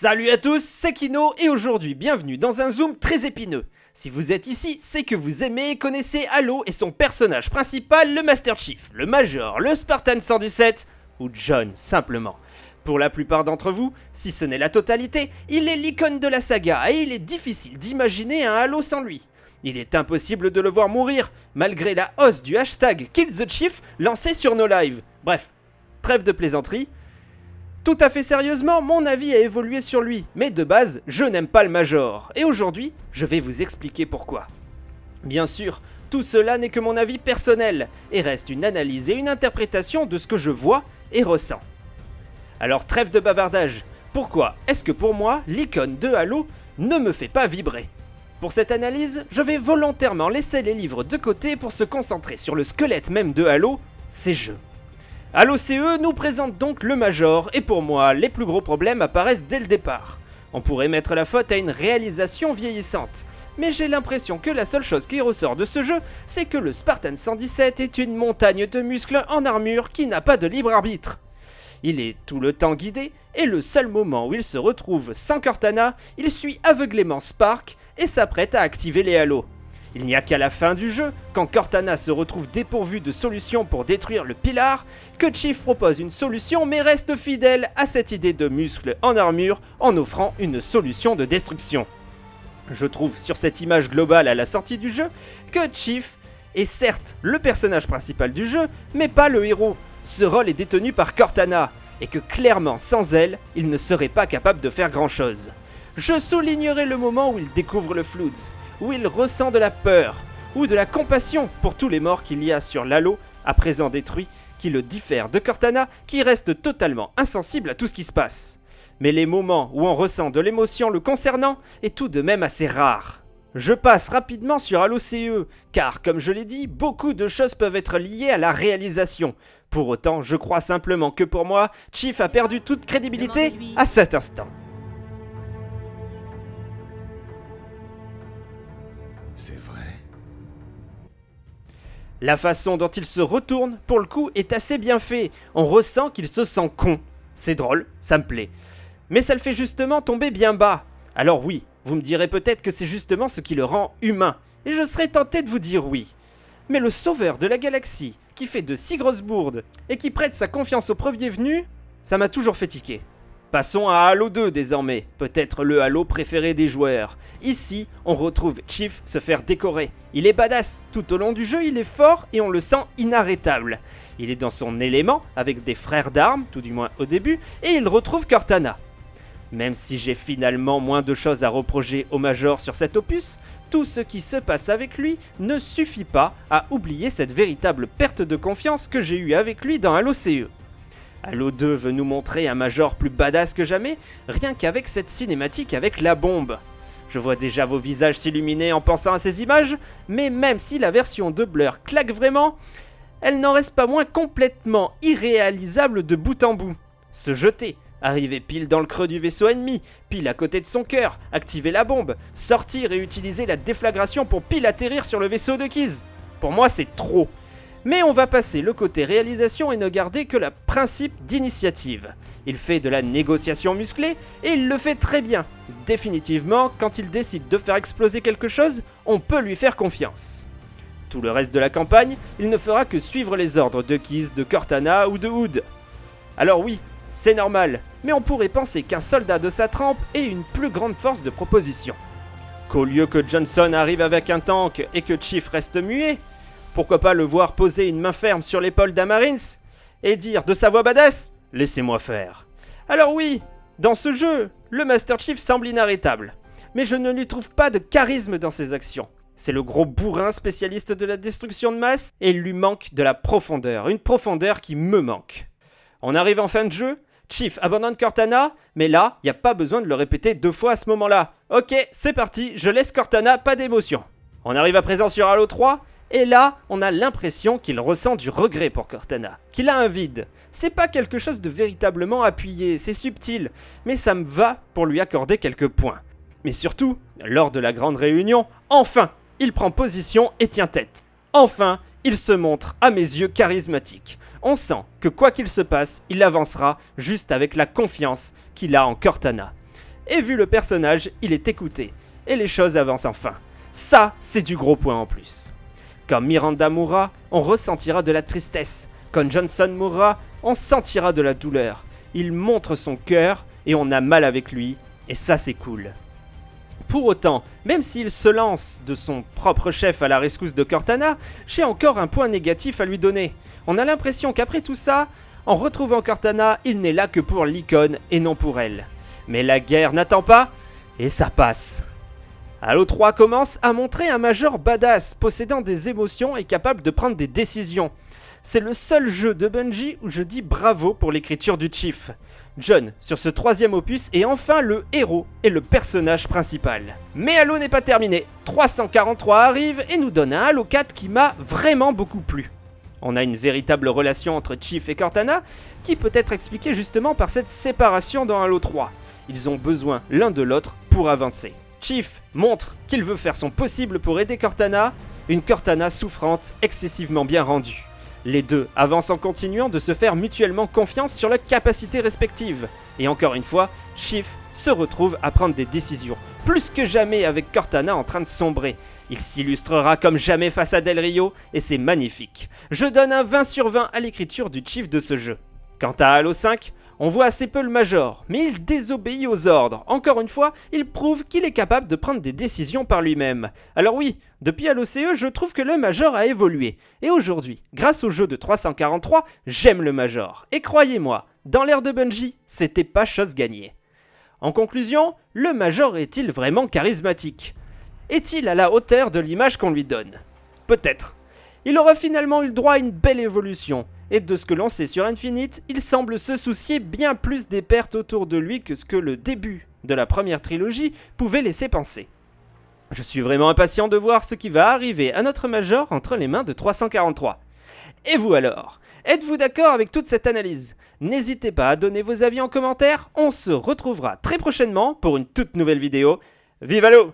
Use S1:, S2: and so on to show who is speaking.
S1: Salut à tous, c'est Kino et aujourd'hui bienvenue dans un zoom très épineux. Si vous êtes ici, c'est que vous aimez et connaissez Halo et son personnage principal, le Master Chief, le Major, le Spartan 117 ou John simplement. Pour la plupart d'entre vous, si ce n'est la totalité, il est l'icône de la saga et il est difficile d'imaginer un Halo sans lui. Il est impossible de le voir mourir, malgré la hausse du hashtag Kill the Chief lancé sur nos lives. Bref, trêve de plaisanterie, tout à fait sérieusement, mon avis a évolué sur lui, mais de base, je n'aime pas le Major, et aujourd'hui, je vais vous expliquer pourquoi. Bien sûr, tout cela n'est que mon avis personnel, et reste une analyse et une interprétation de ce que je vois et ressens. Alors trêve de bavardage, pourquoi est-ce que pour moi, l'icône de Halo ne me fait pas vibrer? Pour cette analyse, je vais volontairement laisser les livres de côté pour se concentrer sur le squelette même de Halo, ses jeux. Halo CE nous présente donc le Major, et pour moi, les plus gros problèmes apparaissent dès le départ. On pourrait mettre la faute à une réalisation vieillissante, mais j'ai l'impression que la seule chose qui ressort de ce jeu, c'est que le Spartan 117 est une montagne de muscles en armure qui n'a pas de libre arbitre. Il est tout le temps guidé, et le seul moment où il se retrouve sans Cortana, il suit aveuglément Spark et s'apprête à activer les halos. Il n'y a qu'à la fin du jeu, quand Cortana se retrouve dépourvu de solution pour détruire le Pilar, que Chief propose une solution mais reste fidèle à cette idée de muscle en armure en offrant une solution de destruction. Je trouve sur cette image globale à la sortie du jeu que Chief est certes le personnage principal du jeu, mais pas le héros. Ce rôle est détenu par Cortana, et que clairement sans elle, il ne serait pas capable de faire grand chose. Je soulignerai le moment où il découvre le Floods, où il ressent de la peur ou de la compassion pour tous les morts qu'il y a sur l'Halo, à présent détruit, qui le diffère de Cortana, qui reste totalement insensible à tout ce qui se passe. Mais les moments où on ressent de l'émotion le concernant est tout de même assez rare. Je passe rapidement sur Halo CE, car comme je l'ai dit, beaucoup de choses peuvent être liées à la réalisation. Pour autant, je crois simplement que pour moi, Chief a perdu toute crédibilité à cet instant. La façon dont il se retourne, pour le coup, est assez bien fait. On ressent qu'il se sent con. C'est drôle, ça me plaît. Mais ça le fait justement tomber bien bas. Alors oui, vous me direz peut-être que c'est justement ce qui le rend humain. Et je serais tenté de vous dire oui. Mais le sauveur de la galaxie, qui fait de si grosses bourdes, et qui prête sa confiance au premier venu, ça m'a toujours fait tiquer. Passons à Halo 2 désormais, peut-être le Halo préféré des joueurs. Ici, on retrouve Chief se faire décorer. Il est badass, tout au long du jeu il est fort et on le sent inarrêtable. Il est dans son élément, avec des frères d'armes, tout du moins au début, et il retrouve Cortana. Même si j'ai finalement moins de choses à reprocher au Major sur cet opus, tout ce qui se passe avec lui ne suffit pas à oublier cette véritable perte de confiance que j'ai eue avec lui dans Halo CE. Halo 2 veut nous montrer un Major plus badass que jamais, rien qu'avec cette cinématique avec la bombe. Je vois déjà vos visages s'illuminer en pensant à ces images, mais même si la version de Blur claque vraiment, elle n'en reste pas moins complètement irréalisable de bout en bout. Se jeter, arriver pile dans le creux du vaisseau ennemi, pile à côté de son cœur, activer la bombe, sortir et utiliser la déflagration pour pile atterrir sur le vaisseau de Kiz. Pour moi, c'est trop. Mais on va passer le côté réalisation et ne garder que le principe d'initiative. Il fait de la négociation musclée et il le fait très bien. Définitivement, quand il décide de faire exploser quelque chose, on peut lui faire confiance. Tout le reste de la campagne, il ne fera que suivre les ordres de Kiz, de Cortana ou de Hood. Alors oui, c'est normal, mais on pourrait penser qu'un soldat de sa trempe ait une plus grande force de proposition. Qu'au lieu que Johnson arrive avec un tank et que Chief reste muet, pourquoi pas le voir poser une main ferme sur l'épaule d'Amarins et dire de sa voix badass Laissez-moi faire. Alors oui, dans ce jeu, le Master Chief semble inarrêtable, mais je ne lui trouve pas de charisme dans ses actions. C'est le gros bourrin spécialiste de la destruction de masse et il lui manque de la profondeur, une profondeur qui me manque. On arrive en fin de jeu, Chief abandonne Cortana, mais là, il n'y a pas besoin de le répéter deux fois à ce moment-là. Ok, c'est parti, je laisse Cortana, pas d'émotion. On arrive à présent sur Halo 3, et là, on a l'impression qu'il ressent du regret pour Cortana, qu'il a un vide. C'est pas quelque chose de véritablement appuyé, c'est subtil, mais ça me va pour lui accorder quelques points. Mais surtout, lors de la grande réunion, enfin, il prend position et tient tête. Enfin, il se montre à mes yeux charismatique. On sent que quoi qu'il se passe, il avancera juste avec la confiance qu'il a en Cortana. et vu le personnage, il est écouté. Et les choses avancent enfin. Ça, c'est du gros point en plus. Quand Miranda mourra, on ressentira de la tristesse. Quand Johnson mourra, on sentira de la douleur. Il montre son cœur et on a mal avec lui, et ça c'est cool. Pour autant, même s'il se lance de son propre chef à la rescousse de Cortana, j'ai encore un point négatif à lui donner. On a l'impression qu'après tout ça, en retrouvant Cortana, il n'est là que pour l'icône et non pour elle. Mais la guerre n'attend pas, et ça passe. Halo 3 commence à montrer un major badass, possédant des émotions et capable de prendre des décisions. C'est le seul jeu de Bungie où je dis bravo pour l'écriture du Chief. John, sur ce troisième opus, est enfin le héros et le personnage principal. Mais Halo n'est pas terminé. 343 arrive et nous donne un Halo 4 qui m'a vraiment beaucoup plu. On a une véritable relation entre Chief et Cortana, qui peut être expliquée justement par cette séparation dans Halo 3. Ils ont besoin l'un de l'autre pour avancer. Chief montre qu'il veut faire son possible pour aider Cortana, une Cortana souffrante excessivement bien rendue. Les deux avancent en continuant de se faire mutuellement confiance sur leurs capacités respectives. Et encore une fois, Chief se retrouve à prendre des décisions, plus que jamais avec Cortana en train de sombrer. Il s'illustrera comme jamais face à Del Rio, et c'est magnifique. Je donne un 20 sur 20 à l'écriture du Chief de ce jeu. Quant à Halo 5, on voit assez peu le Major, mais il désobéit aux ordres. Encore une fois, il prouve qu'il est capable de prendre des décisions par lui-même. Alors oui, depuis Halo CE, je trouve que le Major a évolué. Et aujourd'hui, grâce au jeu de 343, j'aime le Major. Et croyez-moi, dans l'ère de Bungie, c'était pas chose gagnée. En conclusion, le Major est-il vraiment charismatique? Est-il à la hauteur de l'image qu'on lui donne? Peut-être. Il aura finalement eu le droit à une belle évolution, et de ce que l'on sait sur Infinite, il semble se soucier bien plus des pertes autour de lui que ce que le début de la première trilogie pouvait laisser penser. Je suis vraiment impatient de voir ce qui va arriver à notre Major entre les mains de 343. Et vous alors? Êtes-vous d'accord avec toute cette analyse? N'hésitez pas à donner vos avis en commentaire, on se retrouvera très prochainement pour une toute nouvelle vidéo. Vive l'eau